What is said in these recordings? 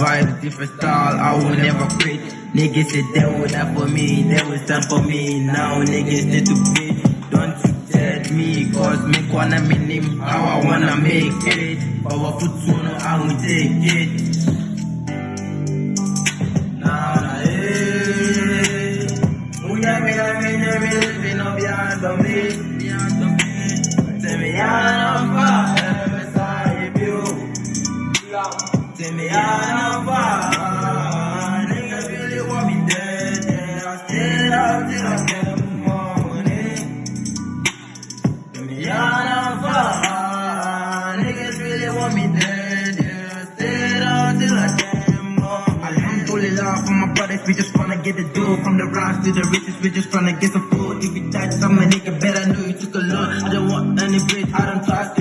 vibes, different style, I will never quit. Niggas said they would die for me, they will stand for me. Now niggas need to quit. Don't you tell me, cause me wanna me how I wanna make it. Powerful tune, I will take it. Nah, eh. Munya me me na me me me, me. Me I'm fine, niggas really want me dead. Yeah, I stayed out till I money. Tell me I'm fine, niggas really want me dead. Yeah, I stayed out till I the money. Alhamdulillah for my brothers, we just wanna get the dough. From the rocks to the riches, we just tryna get some food. If you died, some nigga better know you took a loan. I don't want any bread, I don't trust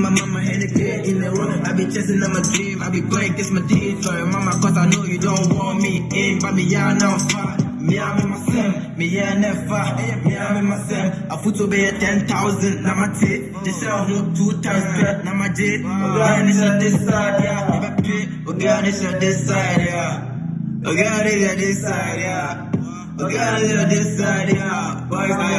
my mama and the kid in the room. I be chasing on my dream, I be going against my deeds. Sorry, mama, cause I know you don't want me in. But me, yeah, now far. Me, I'm in my sim, me, yeah, never. Me, I'm in my sim. I put to be 10,000, now my tit. This shell who two times bet, now my God, this on this side, yeah. Never God, this on this side, yeah. This on this side, yeah. This on this side, yeah. Boys, I